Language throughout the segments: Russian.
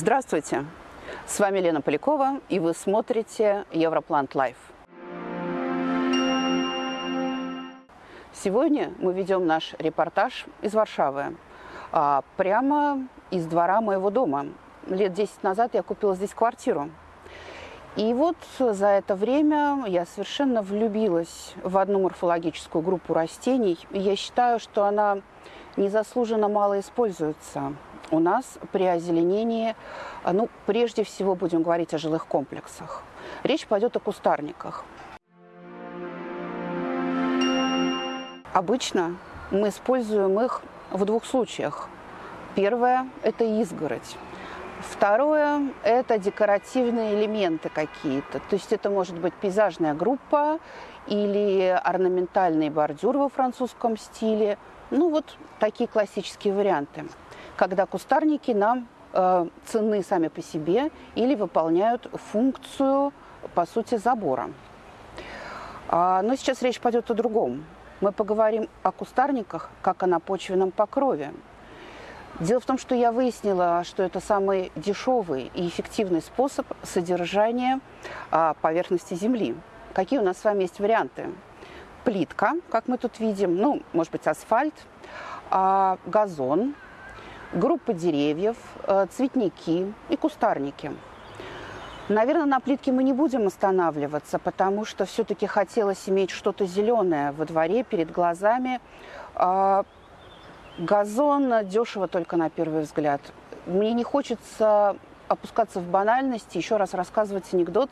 Здравствуйте! С вами Лена Полякова, и вы смотрите Europlant Life. Сегодня мы ведем наш репортаж из Варшавы, а, прямо из двора моего дома. Лет 10 назад я купила здесь квартиру. И вот за это время я совершенно влюбилась в одну морфологическую группу растений. Я считаю, что она незаслуженно мало используется у нас при озеленении, а, ну, прежде всего будем говорить о жилых комплексах. Речь пойдет о кустарниках. Обычно мы используем их в двух случаях. Первое – это изгородь. Второе – это декоративные элементы какие-то. То есть это может быть пейзажная группа или орнаментальный бордюр во французском стиле. Ну вот такие классические варианты когда кустарники нам э, ценны сами по себе или выполняют функцию, по сути, забора. А, но сейчас речь пойдет о другом. Мы поговорим о кустарниках, как о напочвенном покрове. Дело в том, что я выяснила, что это самый дешевый и эффективный способ содержания а, поверхности земли. Какие у нас с вами есть варианты? Плитка, как мы тут видим, ну, может быть, асфальт, а, газон, группа деревьев, э, цветники и кустарники. Наверное, на плитке мы не будем останавливаться, потому что все-таки хотелось иметь что-то зеленое во дворе, перед глазами. А, газон дешево только на первый взгляд. Мне не хочется опускаться в банальности, еще раз рассказывать анекдот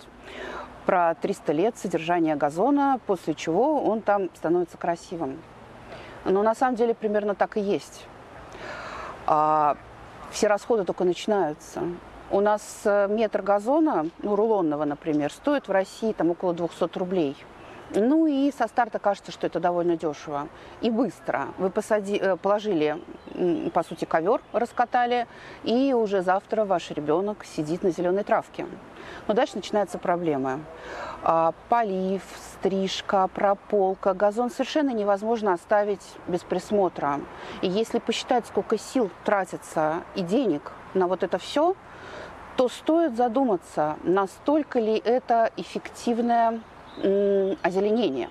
про 300 лет содержания газона, после чего он там становится красивым. Но на самом деле примерно так и есть а все расходы только начинаются. У нас э, метр газона, ну, рулонного, например, стоит в России там около 200 рублей. Ну и со старта кажется, что это довольно дешево и быстро. Вы посади, э, положили, по сути, ковер, раскатали, и уже завтра ваш ребенок сидит на зеленой травке. Но дальше начинаются проблемы. А, полив, стрижка, прополка. Газон совершенно невозможно оставить без присмотра. И если посчитать, сколько сил тратится и денег на вот это все, то стоит задуматься, настолько ли это эффективное озеленение.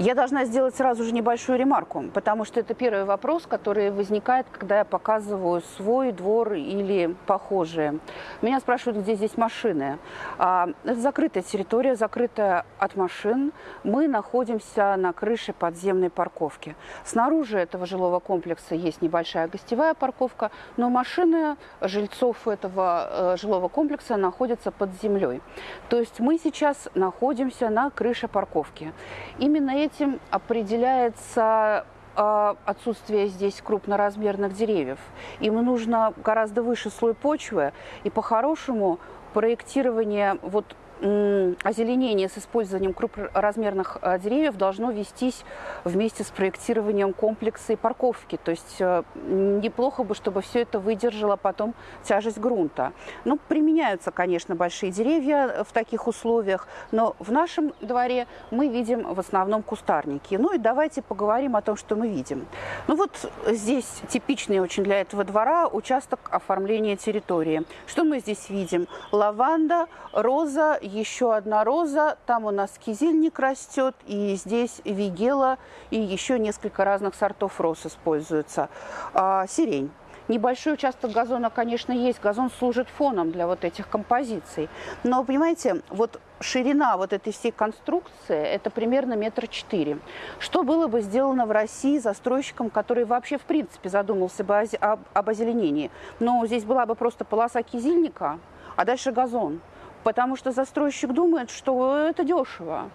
Я должна сделать сразу же небольшую ремарку, потому что это первый вопрос, который возникает, когда я показываю свой двор или похожие. Меня спрашивают, где здесь машины. А, это закрытая территория, закрытая от машин. Мы находимся на крыше подземной парковки. Снаружи этого жилого комплекса есть небольшая гостевая парковка, но машины жильцов этого э, жилого комплекса находятся под землей. То есть мы сейчас находимся на крыше парковки. Именно этим определяется а, отсутствие здесь крупноразмерных деревьев. Им нужно гораздо выше слой почвы, и по-хорошему проектирование вот озеленение с использованием крупноразмерных э, деревьев должно вестись вместе с проектированием комплекса и парковки. То есть э, неплохо бы, чтобы все это выдержало потом тяжесть грунта. Ну, применяются, конечно, большие деревья в таких условиях, но в нашем дворе мы видим в основном кустарники. Ну и давайте поговорим о том, что мы видим. Ну вот здесь типичный очень для этого двора участок оформления территории. Что мы здесь видим? Лаванда, роза, еще одна роза, там у нас кизильник растет, и здесь вигела, и еще несколько разных сортов роз используются. А, сирень. Небольшой участок газона, конечно, есть. Газон служит фоном для вот этих композиций. Но, понимаете, вот ширина вот этой всей конструкции – это примерно метр четыре. Что было бы сделано в России застройщиком, который вообще, в принципе, задумался бы об озеленении? Ну, здесь была бы просто полоса кизильника, а дальше газон потому что застройщик думает, что это дешево.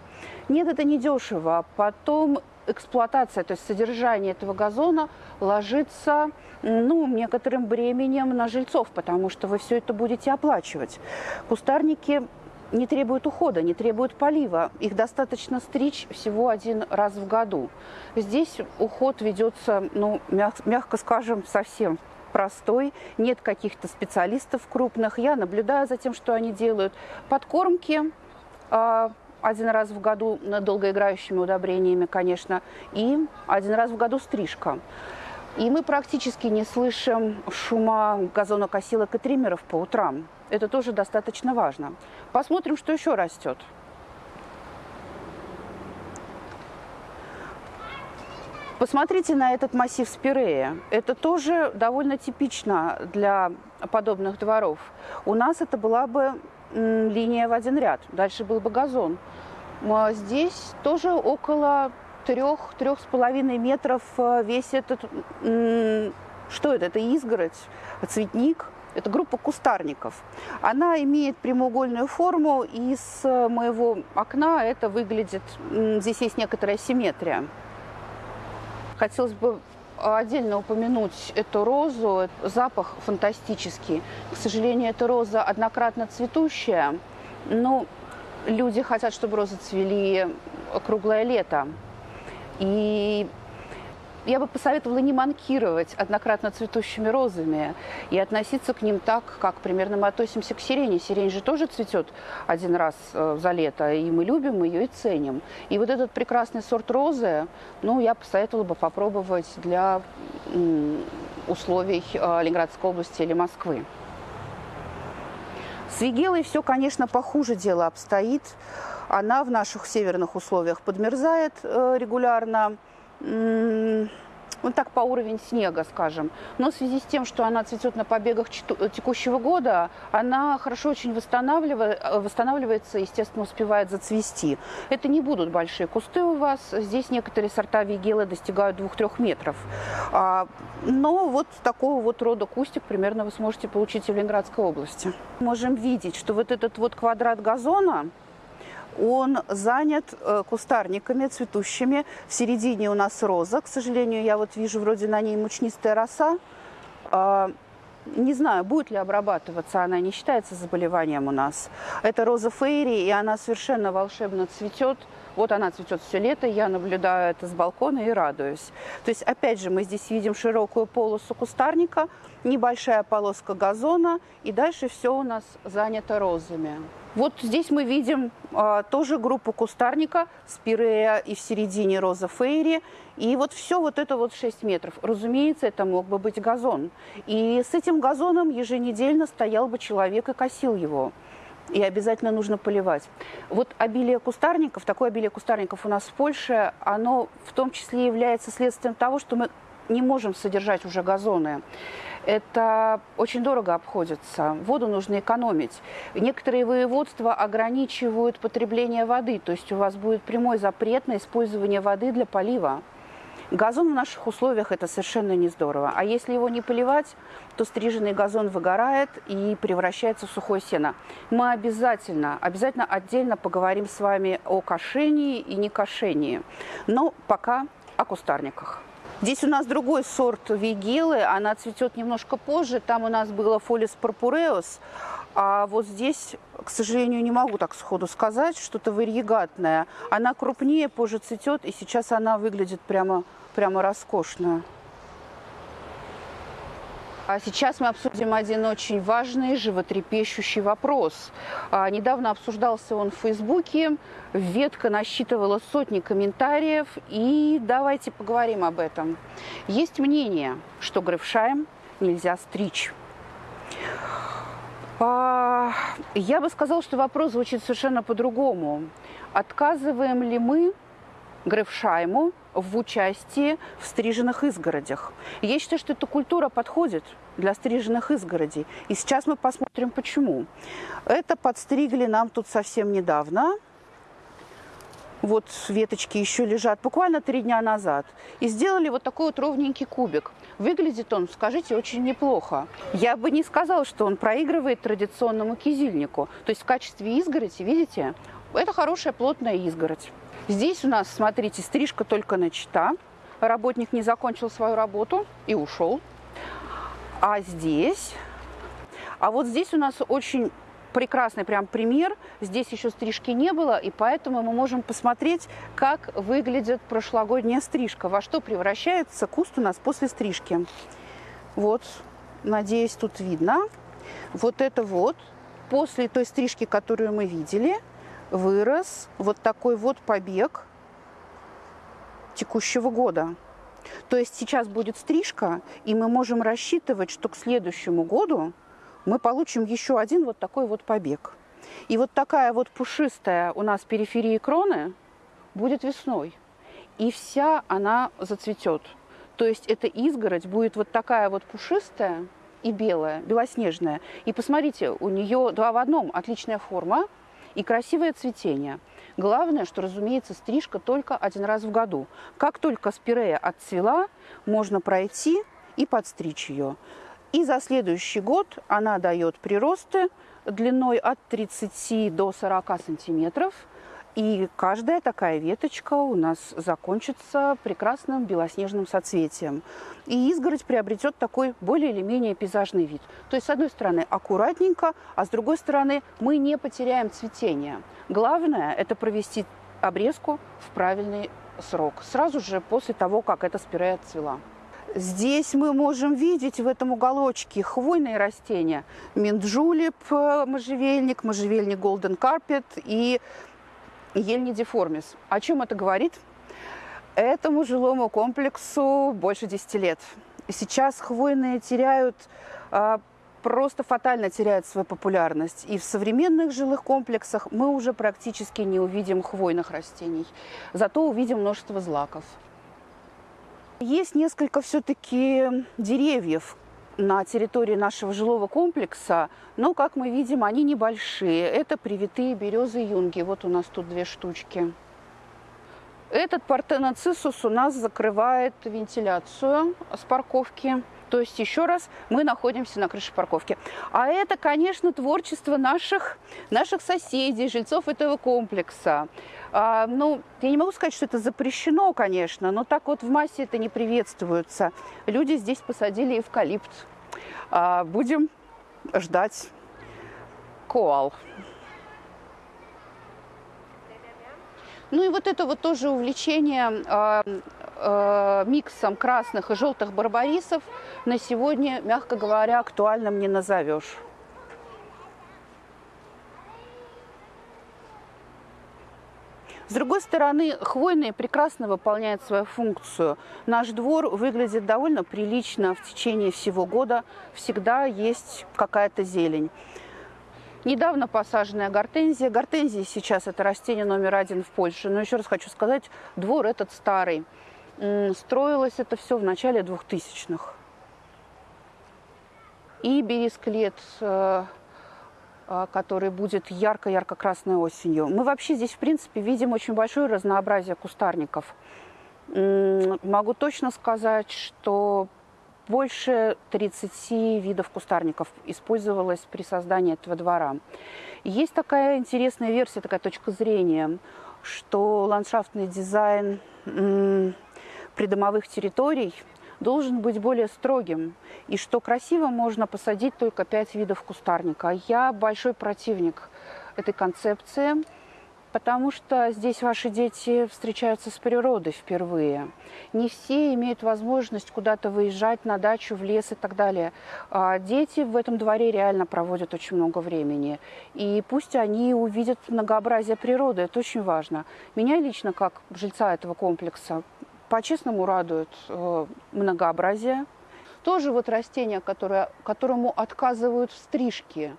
Нет, это не дешево. Потом эксплуатация, то есть содержание этого газона ложится ну, некоторым бременем на жильцов, потому что вы все это будете оплачивать. Кустарники не требуют ухода, не требуют полива. Их достаточно стричь всего один раз в году. Здесь уход ведется, ну, мягко скажем, совсем простой, нет каких-то специалистов крупных. Я наблюдаю за тем, что они делают. Подкормки э, один раз в году долгоиграющими удобрениями, конечно, и один раз в году стрижка. И мы практически не слышим шума газонокосилок и триммеров по утрам. Это тоже достаточно важно. Посмотрим, что еще растет. Посмотрите на этот массив спирея. Это тоже довольно типично для подобных дворов. У нас это была бы линия в один ряд, дальше был бы газон. А здесь тоже около трех, трех с половиной метров э, весь этот, что это, это изгородь, цветник, это группа кустарников. Она имеет прямоугольную форму, и с моего окна это выглядит, здесь есть некоторая симметрия. Хотелось бы отдельно упомянуть эту розу. Запах фантастический. К сожалению, эта роза однократно цветущая. Но люди хотят, чтобы розы цвели круглое лето. И я бы посоветовала не манкировать однократно цветущими розами и относиться к ним так, как примерно мы относимся к сирене. Сирень же тоже цветет один раз э, за лето, и мы любим ее и ценим. И вот этот прекрасный сорт розы, ну, я посоветовала бы попробовать для условий э, Ленинградской области или Москвы. С Вигелой все, конечно, похуже дело обстоит. Она в наших северных условиях подмерзает э, регулярно вот так по уровень снега, скажем. Но в связи с тем, что она цветет на побегах текущего года, она хорошо очень восстанавливается, восстанавливается, естественно, успевает зацвести. Это не будут большие кусты у вас. Здесь некоторые сорта вигелы достигают 2-3 метров. А, но вот такого вот рода кустик примерно вы сможете получить в Ленинградской области. Можем видеть, что вот этот вот квадрат газона, он занят э, кустарниками цветущими. В середине у нас роза. К сожалению, я вот вижу вроде на ней мучнистая роса. А, не знаю, будет ли обрабатываться, она не считается заболеванием у нас. Это роза фейри, и она совершенно волшебно цветет. Вот она цветет все лето, я наблюдаю это с балкона и радуюсь. То есть, опять же, мы здесь видим широкую полосу кустарника, небольшая полоска газона, и дальше все у нас занято розами. Вот здесь мы видим а, тоже группу кустарника, спирея и в середине роза фейри. И вот все вот это вот 6 метров. Разумеется, это мог бы быть газон. И с этим газоном еженедельно стоял бы человек и косил его. И обязательно нужно поливать. Вот обилие кустарников, такое обилие кустарников у нас в Польше, оно в том числе является следствием того, что мы не можем содержать уже газоны это очень дорого обходится. Воду нужно экономить. Некоторые воеводства ограничивают потребление воды, то есть у вас будет прямой запрет на использование воды для полива. Газон в наших условиях это совершенно не здорово. А если его не поливать, то стриженный газон выгорает и превращается в сухое сено. Мы обязательно, обязательно отдельно поговорим с вами о кошении и некошении. Но пока о кустарниках. Здесь у нас другой сорт вигилы, она цветет немножко позже. Там у нас было фолис пурпуреус, а вот здесь, к сожалению, не могу так сходу сказать, что-то варьегатное. Она крупнее, позже цветет, и сейчас она выглядит прямо, прямо роскошно. А сейчас мы обсудим один очень важный, животрепещущий вопрос. А, недавно обсуждался он в Фейсбуке, ветка насчитывала сотни комментариев, и давайте поговорим об этом. Есть мнение, что Грефшайм нельзя стричь. А, я бы сказала, что вопрос звучит совершенно по-другому. Отказываем ли мы Грефшайму в участии в стриженных изгородях. я считаю, что эта культура подходит для стриженных изгородей. И сейчас мы посмотрим, почему. Это подстригли нам тут совсем недавно. Вот веточки еще лежат буквально три дня назад. И сделали вот такой вот ровненький кубик. Выглядит он, скажите, очень неплохо. Я бы не сказала, что он проигрывает традиционному кизильнику. То есть в качестве изгороди, видите, это хорошая плотная изгородь. Здесь у нас, смотрите, стрижка только начата. Работник не закончил свою работу и ушел. А здесь... А вот здесь у нас очень прекрасный прям пример. Здесь еще стрижки не было, и поэтому мы можем посмотреть, как выглядит прошлогодняя стрижка, во что превращается куст у нас после стрижки. Вот, надеюсь, тут видно. Вот это вот после той стрижки, которую мы видели – вырос вот такой вот побег текущего года. То есть сейчас будет стрижка, и мы можем рассчитывать, что к следующему году мы получим еще один вот такой вот побег. И вот такая вот пушистая у нас периферия кроны будет весной. И вся она зацветет. То есть эта изгородь будет вот такая вот пушистая и белая, белоснежная. И посмотрите, у нее два в одном, отличная форма и красивое цветение. Главное, что, разумеется, стрижка только один раз в году. Как только спирея отцвела, можно пройти и подстричь ее. И за следующий год она дает приросты длиной от 30 до 40 сантиметров. И каждая такая веточка у нас закончится прекрасным белоснежным соцветием. И изгородь приобретет такой более или менее пейзажный вид. То есть, с одной стороны, аккуратненько, а с другой стороны, мы не потеряем цветение. Главное – это провести обрезку в правильный срок, сразу же после того, как эта спирея отцвела. Здесь мы можем видеть в этом уголочке хвойные растения. Минджулип, э, можжевельник, можжевельник Golden Carpet и ель деформис. О чем это говорит? Этому жилому комплексу больше 10 лет. Сейчас хвойные теряют, а, просто фатально теряют свою популярность. И в современных жилых комплексах мы уже практически не увидим хвойных растений. Зато увидим множество злаков. Есть несколько все-таки деревьев на территории нашего жилого комплекса, но, как мы видим, они небольшие. Это привитые березы юнги. Вот у нас тут две штучки. Этот партеноцисус у нас закрывает вентиляцию с парковки. То есть, еще раз, мы находимся на крыше парковки. А это, конечно, творчество наших, наших соседей, жильцов этого комплекса. А, ну, я не могу сказать, что это запрещено, конечно, но так вот в массе это не приветствуется. Люди здесь посадили эвкалипт. А, будем ждать коал. Ну и вот это вот тоже увлечение э, э, миксом красных и желтых барбарисов на сегодня, мягко говоря, актуальным не назовешь. С другой стороны, хвойные прекрасно выполняют свою функцию. Наш двор выглядит довольно прилично в течение всего года. Всегда есть какая-то зелень. Недавно посаженная гортензия. Гортензия сейчас это растение номер один в Польше. Но еще раз хочу сказать, двор этот старый. Строилось это все в начале 2000-х. И бересклет э, а, который будет ярко-ярко-красной осенью. Мы вообще здесь, в принципе, видим очень большое разнообразие кустарников. Могу точно сказать, что больше 30 видов кустарников использовалось при создании этого двора. Есть такая интересная версия, такая точка зрения, что ландшафтный дизайн придомовых территорий – должен быть более строгим, и что красиво можно посадить только пять видов кустарника. Я большой противник этой концепции, потому что здесь ваши дети встречаются с природой впервые. Не все имеют возможность куда-то выезжать на дачу, в лес и так далее. А дети в этом дворе реально проводят очень много времени. И пусть они увидят многообразие природы, это очень важно. Меня лично, как жильца этого комплекса, по-честному радует э, многообразие. Тоже вот растение, которое, которому отказывают в стрижке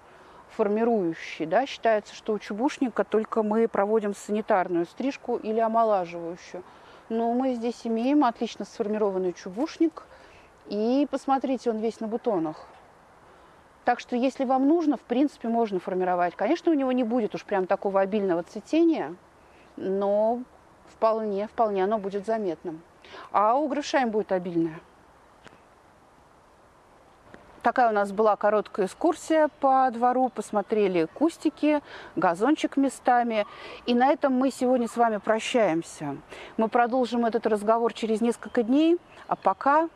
формирующие. Да? Считается, что у чубушника только мы проводим санитарную стрижку или омолаживающую. Но мы здесь имеем отлично сформированный чубушник. И посмотрите, он весь на бутонах. Так что, если вам нужно, в принципе, можно формировать. Конечно, у него не будет уж прям такого обильного цветения, но вполне, вполне оно будет заметным. А у грошаем будет обильное. Такая у нас была короткая экскурсия по двору. Посмотрели кустики, газончик местами. И на этом мы сегодня с вами прощаемся. Мы продолжим этот разговор через несколько дней. А пока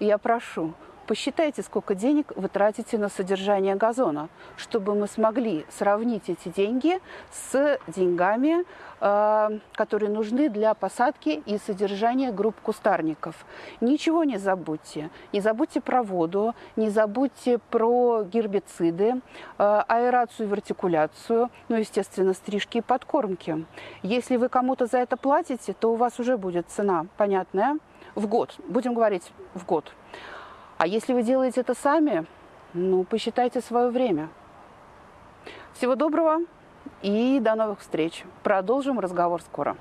я прошу, Посчитайте, сколько денег вы тратите на содержание газона, чтобы мы смогли сравнить эти деньги с деньгами, э, которые нужны для посадки и содержания групп кустарников. Ничего не забудьте. Не забудьте про воду, не забудьте про гербициды, э, аэрацию и вертикуляцию, ну, естественно, стрижки и подкормки. Если вы кому-то за это платите, то у вас уже будет цена понятная. в год. Будем говорить в год. А если вы делаете это сами, ну, посчитайте свое время. Всего доброго и до новых встреч. Продолжим разговор скоро.